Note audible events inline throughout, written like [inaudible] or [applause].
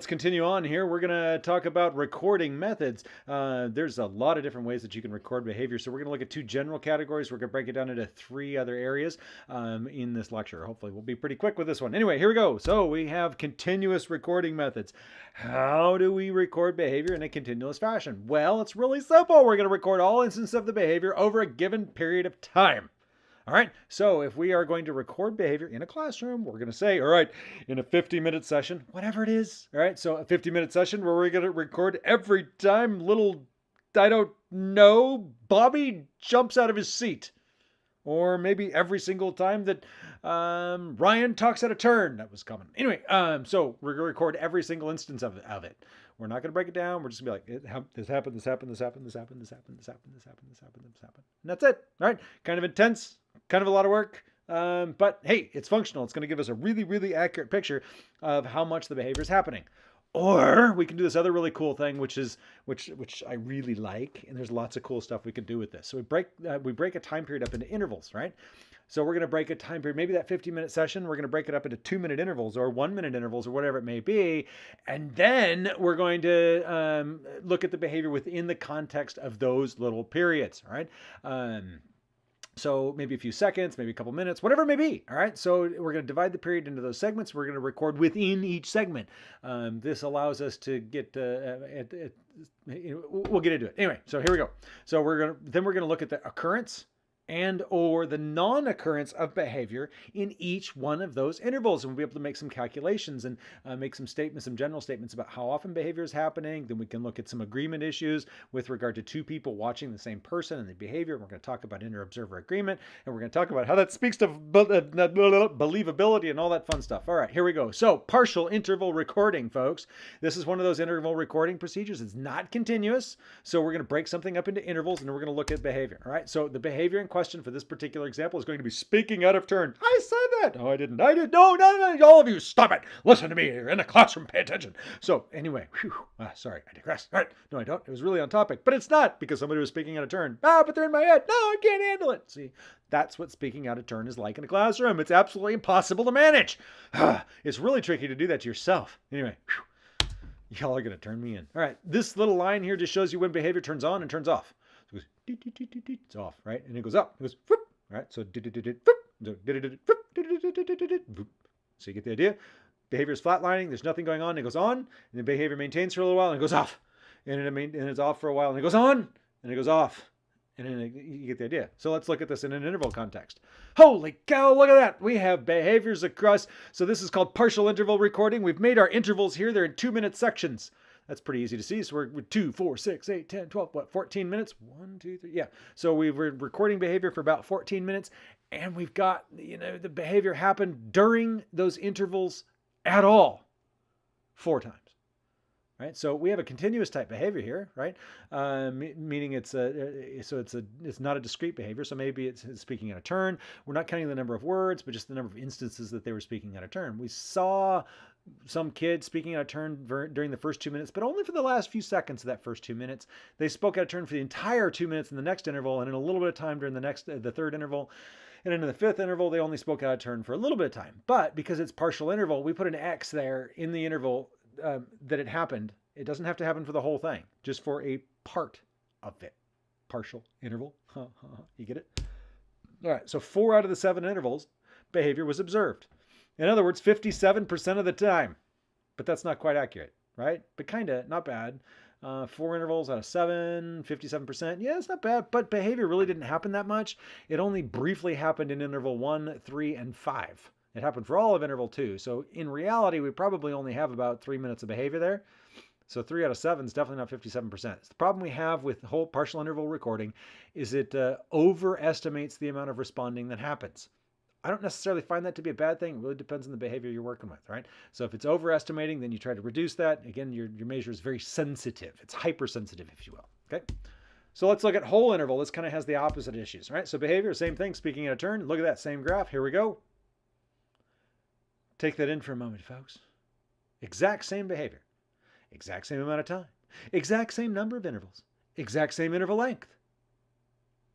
let's continue on here. We're going to talk about recording methods. Uh, there's a lot of different ways that you can record behavior. So we're going to look at two general categories. We're going to break it down into three other areas um, in this lecture. Hopefully we'll be pretty quick with this one. Anyway, here we go. So we have continuous recording methods. How do we record behavior in a continuous fashion? Well, it's really simple. We're going to record all instances of the behavior over a given period of time. All right, so if we are going to record behavior in a classroom, we're going to say, all right, in a 50 minute session, whatever it is, all right, so a 50 minute session where we're going to record every time little, I don't know, Bobby jumps out of his seat. Or maybe every single time that um, Ryan talks at a turn. That was common. Anyway, um, so we're going to record every single instance of, of it. We're not going to break it down. We're just going to be like, this happened, this happened, this happened, this happened, this happened, this happened, this happened, this happened, this happened. And that's it. All right. Kind of intense, kind of a lot of work. Um, but hey, it's functional. It's going to give us a really, really accurate picture of how much the behavior is happening. Or we can do this other really cool thing, which is which which I really like, and there's lots of cool stuff we can do with this. So we break uh, we break a time period up into intervals, right? So we're going to break a time period, maybe that 50 minute session, we're going to break it up into two minute intervals or one minute intervals or whatever it may be. And then we're going to um, look at the behavior within the context of those little periods, right? Um, so maybe a few seconds, maybe a couple minutes, whatever it may be. All right. So we're going to divide the period into those segments. We're going to record within each segment. Um, this allows us to get, uh, at, at, we'll get into it. Anyway, so here we go. So we're going to, then we're going to look at the occurrence, and or the non-occurrence of behavior in each one of those intervals. And we'll be able to make some calculations and uh, make some statements, some general statements about how often behavior is happening. Then we can look at some agreement issues with regard to two people watching the same person and the behavior. We're going to talk about inter-observer agreement, and we're going to talk about how that speaks to believability and all that fun stuff. All right, here we go. So partial interval recording, folks. This is one of those interval recording procedures. It's not continuous. So we're going to break something up into intervals and we're going to look at behavior. All right, so the behavior in question question for this particular example is going to be speaking out of turn. I said that. No, I didn't. I did. No, no, no. All of you, stop it. Listen to me. You're in the classroom. Pay attention. So anyway, whew, ah, sorry, I digress. All right. No, I don't. It was really on topic, but it's not because somebody was speaking out of turn. Ah, but they're in my head. No, I can't handle it. See, that's what speaking out of turn is like in a classroom. It's absolutely impossible to manage. it's really tricky to do that to yourself. Anyway, whew, y'all are going to turn me in. All right. This little line here just shows you when behavior turns on and turns off. It's off, right? And it goes up. It goes, right? So, so you get the idea. Behavior is flatlining. There's nothing going on. It goes on, and the behavior maintains for a little while, and it goes off, and it and it's off for a while, and it goes on, and it goes off, and then you get the idea. So let's look at this in an interval context. Holy cow! Look at that. We have behaviors across. So this is called partial interval recording. We've made our intervals here. They're in two-minute sections. That's pretty easy to see. So we're 2, 4, 6, 8, 10, 12, what, 14 minutes? One, two, three. Yeah. So we were recording behavior for about 14 minutes and we've got, you know, the behavior happened during those intervals at all four times. Right, so we have a continuous type behavior here, right? Uh, meaning it's a uh, so it's a it's not a discrete behavior. So maybe it's, it's speaking out a turn. We're not counting the number of words, but just the number of instances that they were speaking out a turn. We saw some kid speaking out of turn during the first two minutes, but only for the last few seconds of that first two minutes. They spoke out of turn for the entire two minutes in the next interval, and in a little bit of time during the next, uh, the third interval. And in the fifth interval, they only spoke out of turn for a little bit of time. But because it's partial interval, we put an X there in the interval um, that it happened. It doesn't have to happen for the whole thing, just for a part of it. Partial interval. [laughs] you get it? All right, so four out of the seven intervals, behavior was observed. In other words, 57% of the time. But that's not quite accurate, right? But kind of, not bad. Uh, four intervals out of seven, 57%. Yeah, it's not bad, but behavior really didn't happen that much. It only briefly happened in interval one, three, and five. It happened for all of interval two. So in reality, we probably only have about three minutes of behavior there. So three out of seven is definitely not 57%. The problem we have with whole partial interval recording is it uh, overestimates the amount of responding that happens. I don't necessarily find that to be a bad thing. It really depends on the behavior you're working with, right? So if it's overestimating, then you try to reduce that. Again, your, your measure is very sensitive. It's hypersensitive, if you will, okay? So let's look at whole interval. This kind of has the opposite issues, right? So behavior, same thing, speaking in a turn. Look at that same graph. Here we go. Take that in for a moment, folks. Exact same behavior. Exact same amount of time. Exact same number of intervals. Exact same interval length.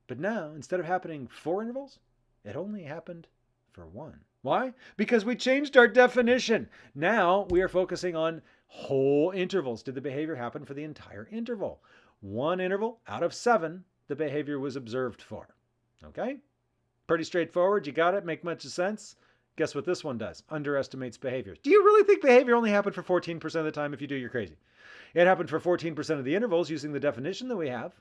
But now, instead of happening four intervals, it only happened for one. Why? Because we changed our definition. Now we are focusing on whole intervals. Did the behavior happen for the entire interval? One interval out of seven, the behavior was observed for. Okay? Pretty straightforward. You got it? Make much sense? Guess what this one does? Underestimates behavior. Do you really think behavior only happened for 14% of the time? If you do, you're crazy. It happened for 14% of the intervals using the definition that we have.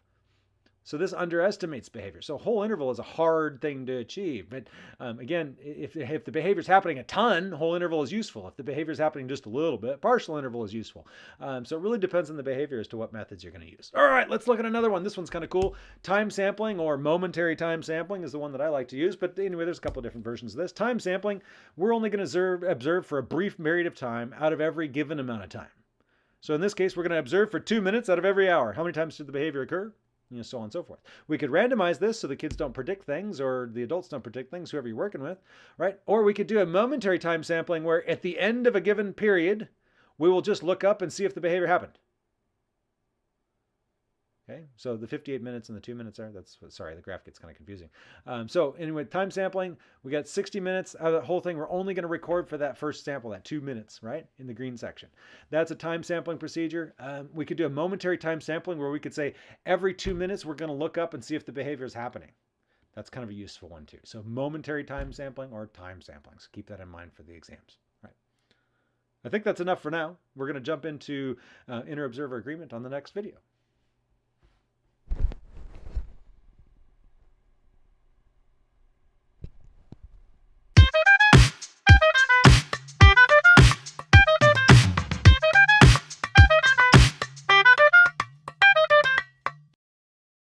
So this underestimates behavior. So whole interval is a hard thing to achieve. But um, again, if, if the behavior is happening a ton, whole interval is useful. If the behavior is happening just a little bit, partial interval is useful. Um, so it really depends on the behavior as to what methods you're going to use. All right, let's look at another one. This one's kind of cool. Time sampling or momentary time sampling is the one that I like to use. But anyway, there's a couple different versions of this. Time sampling, we're only going to observe, observe for a brief period of time out of every given amount of time. So in this case, we're going to observe for two minutes out of every hour. How many times did the behavior occur? You know, so on and so forth. We could randomize this so the kids don't predict things or the adults don't predict things, whoever you're working with, right? Or we could do a momentary time sampling where at the end of a given period, we will just look up and see if the behavior happened. Okay, so the 58 minutes and the two minutes are, that's, sorry, the graph gets kind of confusing. Um, so anyway, time sampling, we got 60 minutes out of the whole thing. We're only going to record for that first sample, that two minutes, right, in the green section. That's a time sampling procedure. Um, we could do a momentary time sampling where we could say every two minutes, we're going to look up and see if the behavior is happening. That's kind of a useful one too. So momentary time sampling or time sampling. So keep that in mind for the exams. Right. I think that's enough for now. We're going to jump into uh, inter-observer agreement on the next video.